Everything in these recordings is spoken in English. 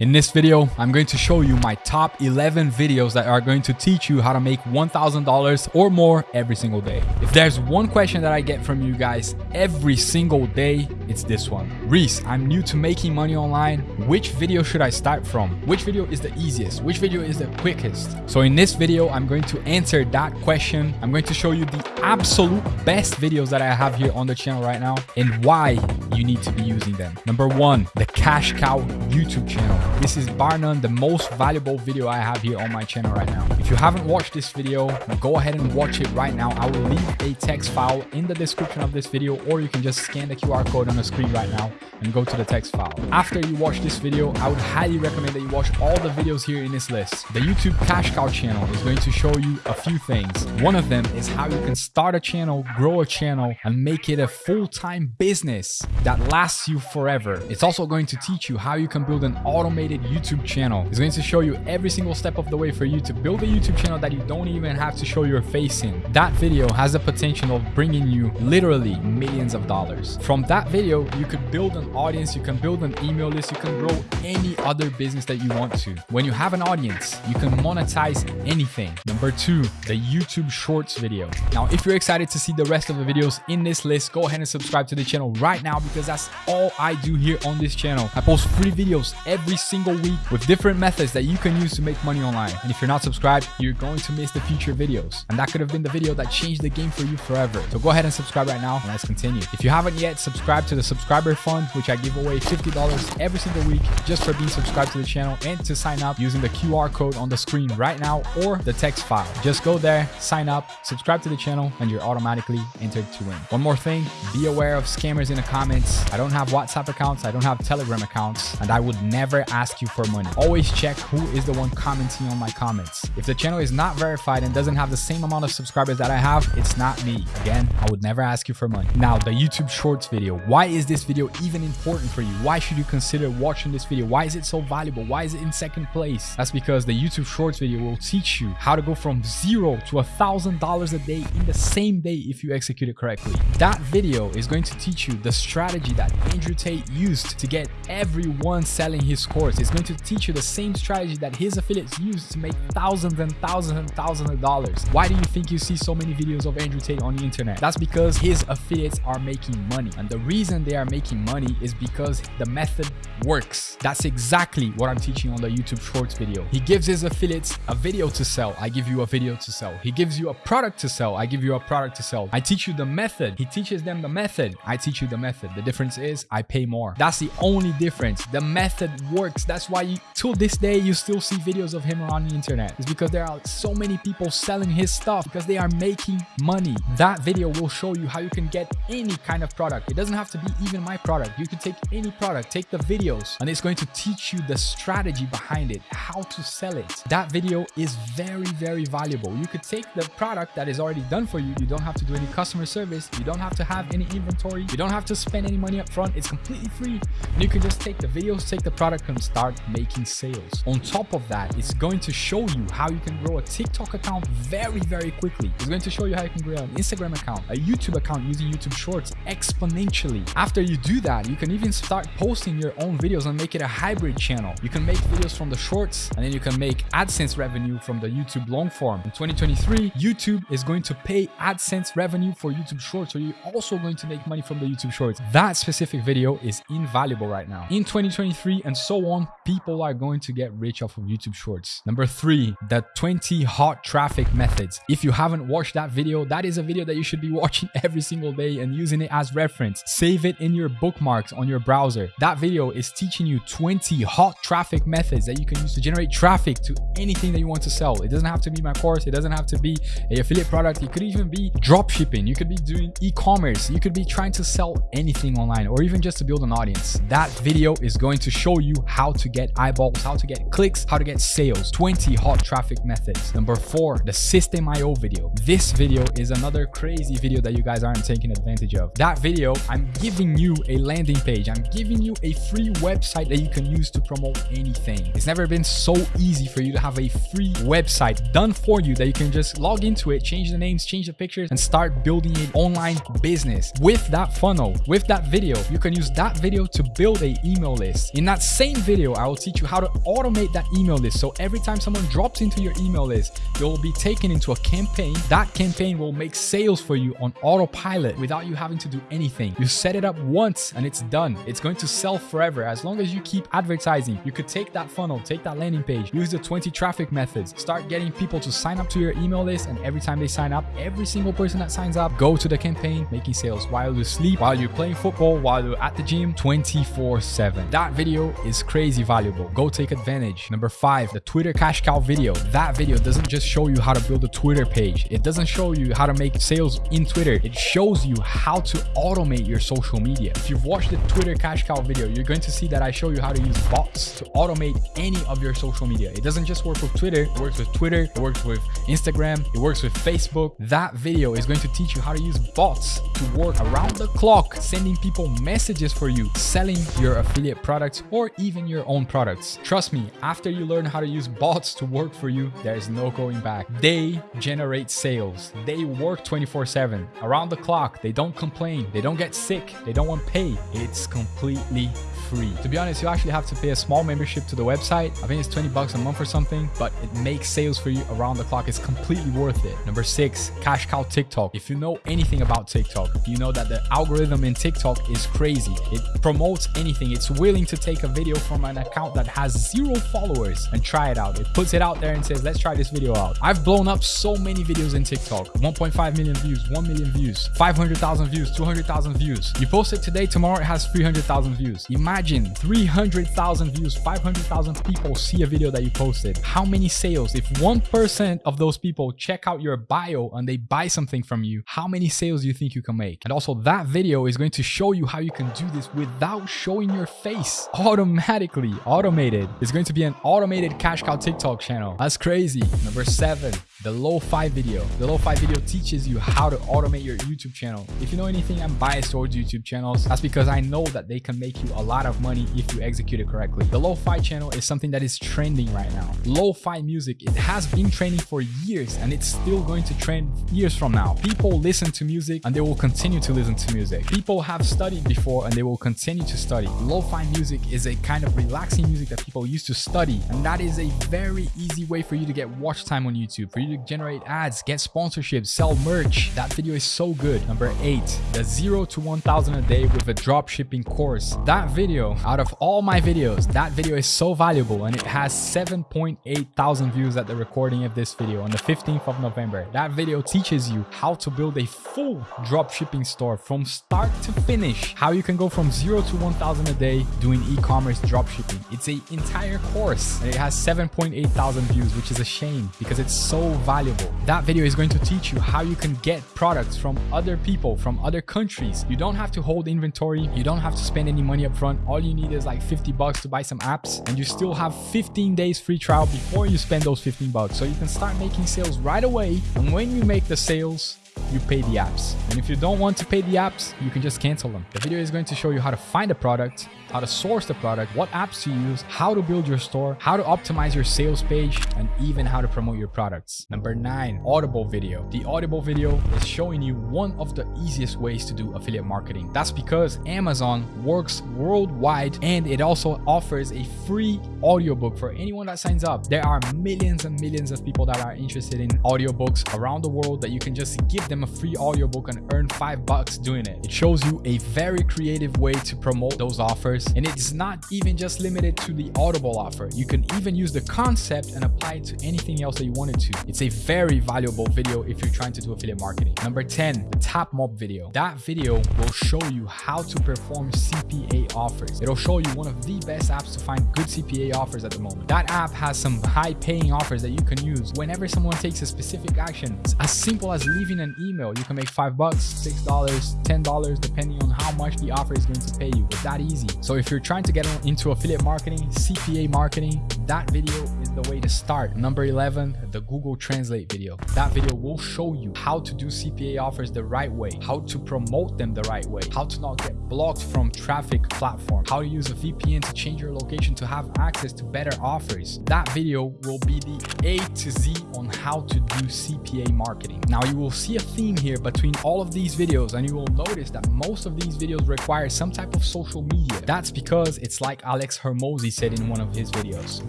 In this video, I'm going to show you my top 11 videos that are going to teach you how to make $1,000 or more every single day. If there's one question that I get from you guys every single day, it's this one. Reese, I'm new to making money online. Which video should I start from? Which video is the easiest? Which video is the quickest? So in this video, I'm going to answer that question. I'm going to show you the absolute best videos that I have here on the channel right now and why you need to be using them. Number one, the Cash Cow YouTube channel. This is bar none the most valuable video I have here on my channel right now. If you haven't watched this video, go ahead and watch it right now. I will leave a text file in the description of this video or you can just scan the QR code on the screen right now and go to the text file. After you watch this video, I would highly recommend that you watch all the videos here in this list. The YouTube Cash Cow channel is going to show you a few things. One of them is how you can start a channel, grow a channel, and make it a full-time business that lasts you forever. It's also going to teach you how you can build an automated YouTube channel. It's going to show you every single step of the way for you to build a YouTube channel that you don't even have to show your face in. That video has the potential of bringing you literally millions of dollars. From that video, you could build an audience, you can build an email list, you can grow any other business that you want to. When you have an audience, you can monetize anything. Number two, the YouTube Shorts video. Now, if you're excited to see the rest of the videos in this list, go ahead and subscribe to the channel right now because that's all I do here on this channel. I post free videos every single week with different methods that you can use to make money online. And if you're not subscribed, you're going to miss the future videos. And that could have been the video that changed the game for you forever. So go ahead and subscribe right now and let's continue. If you haven't yet subscribed to the subscriber fund, which I give away $50 every single week just for being subscribed to the channel and to sign up using the QR code on the screen right now or the text file. Just go there, sign up, subscribe to the channel, and you're automatically entered to win. One more thing, be aware of scammers in the comments. I don't have WhatsApp accounts, I don't have Telegram accounts, and I would never ask you for money. Always check who is the one commenting on my comments. If the channel is not verified and doesn't have the same amount of subscribers that I have, it's not me. Again, I would never ask you for money. Now, the YouTube Shorts video. Why is this video even important for you? Why should you consider watching this video? Why is it so valuable? Why is it in second place? That's because the YouTube Shorts video will teach you how to go from zero to a thousand dollars a day in the same day if you execute it correctly. That video is going to teach you the strategy that Andrew Tate used to get everyone selling his course is going to teach you the same strategy that his affiliates use to make thousands and thousands and thousands of dollars. Why do you think you see so many videos of Andrew Tate on the internet? That's because his affiliates are making money. And the reason they are making money is because the method works. That's exactly what I'm teaching on the YouTube Shorts video. He gives his affiliates a video to sell. I give you a video to sell. He gives you a product to sell. I give you a product to sell. I teach you the method. He teaches them the method. I teach you the method. The difference is I pay more. That's the only difference. The method works that's why you, this day, you still see videos of him on the internet. It's because there are so many people selling his stuff because they are making money. That video will show you how you can get any kind of product. It doesn't have to be even my product. You can take any product, take the videos, and it's going to teach you the strategy behind it, how to sell it. That video is very, very valuable. You could take the product that is already done for you. You don't have to do any customer service. You don't have to have any inventory. You don't have to spend any money up front. It's completely free. And you can just take the videos, take the product, and start making sales. On top of that, it's going to show you how you can grow a TikTok account very, very quickly. It's going to show you how you can grow an Instagram account, a YouTube account using YouTube Shorts exponentially. After you do that, you can even start posting your own videos and make it a hybrid channel. You can make videos from the shorts and then you can make AdSense revenue from the YouTube long form. In 2023, YouTube is going to pay AdSense revenue for YouTube Shorts. So you're also going to make money from the YouTube Shorts. That specific video is invaluable right now. In 2023 and so on, people are going to get rich off of YouTube Shorts. Number three, the 20 hot traffic methods. If you haven't watched that video, that is a video that you should be watching every single day and using it as reference. Save it in your bookmarks on your browser. That video is teaching you 20 hot traffic methods that you can use to generate traffic to anything that you want to sell. It doesn't have to be my course. It doesn't have to be a affiliate product. It could even be drop shipping. You could be doing e-commerce. You could be trying to sell anything online or even just to build an audience. That video is going to show you how to get eyeballs, how to get clicks, how to get sales, 20 hot traffic methods. Number four, the Systeme.io video. This video is another crazy video that you guys aren't taking advantage of. That video, I'm giving you a landing page. I'm giving you a free website that you can use to promote anything. It's never been so easy for you to have a free website done for you that you can just log into it, change the names, change the pictures, and start building an online business. With that funnel, with that video, you can use that video to build a email list. In that same video, I will teach you how to automate that email list. So every time someone drops into your email list, you'll be taken into a campaign. That campaign will make sales for you on autopilot without you having to do anything. You set it up once and it's done. It's going to sell forever. As long as you keep advertising, you could take that funnel, take that landing page, use the 20 traffic methods, start getting people to sign up to your email list. And every time they sign up, every single person that signs up, go to the campaign, making sales while you sleep, while you're playing football, while you're at the gym 24 7. That video is crazy valuable. Go take advantage. Number five, the Twitter cash cow video. That video doesn't just show you how to build a Twitter page. It doesn't show you how to make sales in Twitter. It shows you how to automate your social media. If you've watched the Twitter cash cow video, you're going to see that I show you how to use bots to automate any of your social media. It doesn't just work with Twitter. It works with Twitter. It works with Instagram. It works with Facebook. That video is going to teach you how to use bots to work around the clock, sending people messages for you, selling your affiliate products or even your own products. Trust me, after you learn how to use bots to work for you, there's no going back. They generate sales. They work 24 7 around the clock. They don't complain. They don't get sick. They don't want pay. It's completely free. To be honest, you actually have to pay a small membership to the website. I think it's 20 bucks a month or something, but it makes sales for you around the clock. It's completely worth it. Number six, cash cow TikTok. If you know anything about TikTok, you know that the algorithm in TikTok is crazy. It promotes anything. It's willing to take a video from an account that has zero followers and try it out. It puts it out there and says, let's try this video out. I've blown up so many videos in TikTok. 1.5 million views, 1 million views, 500,000 views, 200,000 views. You post it today, tomorrow it has 300,000 views. Imagine 300,000 views, 500,000 people see a video that you posted. How many sales? If 1% of those people check out your bio and they buy something from you, how many sales do you think you can make? And also that video is going to show you how you can do this without showing your face automatically automated. It's going to be an automated cash cow TikTok channel. That's crazy. Number seven, the lo-fi video. The lo-fi video teaches you how to automate your YouTube channel. If you know anything, I'm biased towards YouTube channels. That's because I know that they can make you a lot of money if you execute it correctly. The lo-fi channel is something that is trending right now. Lo-fi music, it has been trending for years and it's still going to trend years from now. People listen to music and they will continue to listen to music. People have studied before and they will continue to study. Lo-fi music is a kind of relaxing music that people used to study and that is a very easy way for you to get watch time on YouTube, for you to generate ads, get sponsorships, sell merch. That video is so good. Number eight, the zero to 1000 a day with a drop shipping course. That video, out of all my videos, that video is so valuable and it has 7.8 thousand views at the recording of this video on the 15th of November. That video teaches you how to build a full drop shipping store from start to finish, how you can go from zero to 1000 a day doing e-commerce drop shipping. It's an entire course and it has 7.8 thousand views, which is a shame because it's so valuable. That video is going to teach you how you can get products from other people, from other countries. You don't have to hold inventory. You don't have to spend any money up front. All you need is like 50 bucks to buy some apps and you still have 15 days free trial before you spend those 15 bucks. So you can start making sales right away. And when you make the sales, you pay the apps. And if you don't want to pay the apps, you can just cancel them. The video is going to show you how to find a product, how to source the product, what apps to use, how to build your store, how to optimize your sales page, and even how to promote your products. Number nine, Audible video. The Audible video is showing you one of the easiest ways to do affiliate marketing. That's because Amazon works worldwide and it also offers a free audiobook for anyone that signs up. There are millions and millions of people that are interested in audiobooks around the world that you can just give them a free audiobook and earn five bucks doing it. It shows you a very creative way to promote those offers. And it's not even just limited to the Audible offer. You can even use the concept and apply it to anything else that you wanted to. It's a very valuable video if you're trying to do affiliate marketing. Number 10, the Tap Mob video. That video will show you how to perform CPA offers. It'll show you one of the best apps to find good CPA offers at the moment. That app has some high paying offers that you can use whenever someone takes a specific action. It's as simple as leaving an email. You can make five bucks, six dollars, ten dollars, depending on how much the offer is going to pay you. It's that easy. So if you're trying to get into affiliate marketing, CPA marketing, that video the way to start. Number 11, the Google Translate video. That video will show you how to do CPA offers the right way, how to promote them the right way, how to not get blocked from traffic platform, how to use a VPN to change your location to have access to better offers. That video will be the A to Z on how to do CPA marketing. Now you will see a theme here between all of these videos and you will notice that most of these videos require some type of social media. That's because it's like Alex Hormozi said in one of his videos.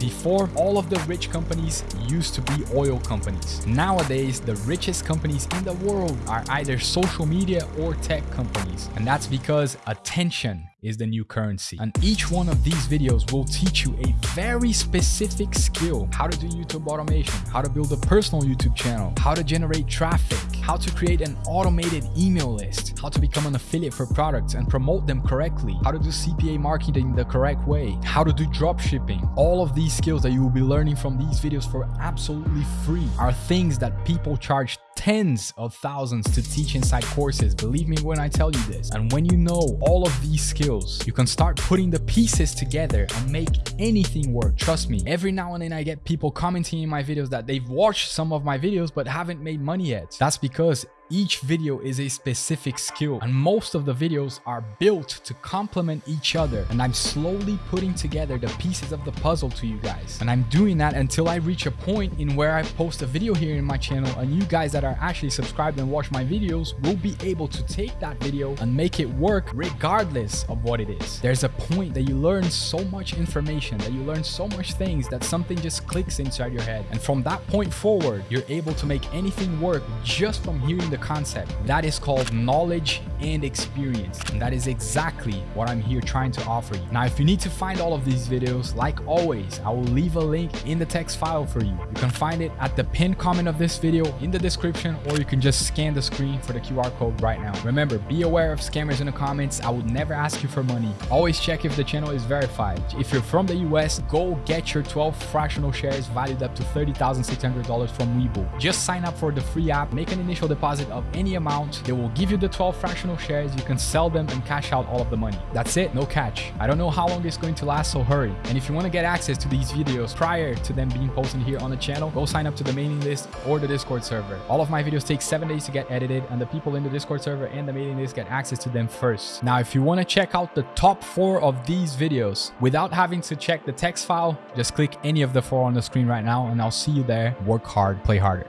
Before, all of the rich companies used to be oil companies. Nowadays, the richest companies in the world are either social media or tech companies. And that's because attention is the new currency. And each one of these videos will teach you a very specific skill. How to do YouTube automation, how to build a personal YouTube channel, how to generate traffic, how to create an automated email list, how to become an affiliate for products and promote them correctly, how to do CPA marketing the correct way, how to do drop shipping. All of these skills that you will be learning from these videos for absolutely free are things that people charge tens of thousands to teach inside courses. Believe me when I tell you this. And when you know all of these skills, you can start putting the pieces together and make anything work. Trust me, every now and then I get people commenting in my videos that they've watched some of my videos but haven't made money yet. That's because each video is a specific skill and most of the videos are built to complement each other. And I'm slowly putting together the pieces of the puzzle to you guys. And I'm doing that until I reach a point in where I post a video here in my channel and you guys that are actually subscribed and watch my videos will be able to take that video and make it work regardless of what it is. There's a point that you learn so much information that you learn so much things that something just clicks inside your head. And from that point forward you're able to make anything work just from hearing the concept. That is called knowledge and experience. And that is exactly what I'm here trying to offer you. Now, if you need to find all of these videos, like always, I will leave a link in the text file for you. You can find it at the pinned comment of this video in the description, or you can just scan the screen for the QR code right now. Remember, be aware of scammers in the comments. I would never ask you for money. Always check if the channel is verified. If you're from the US, go get your 12 fractional shares valued up to $30,600 from Webull. Just sign up for the free app, make an initial deposit deposit of any amount. They will give you the 12 fractional shares. You can sell them and cash out all of the money. That's it, no catch. I don't know how long it's going to last, so hurry. And if you want to get access to these videos prior to them being posted here on the channel, go sign up to the mailing list or the Discord server. All of my videos take seven days to get edited and the people in the Discord server and the mailing list get access to them first. Now, if you want to check out the top four of these videos without having to check the text file, just click any of the four on the screen right now and I'll see you there. Work hard, play harder.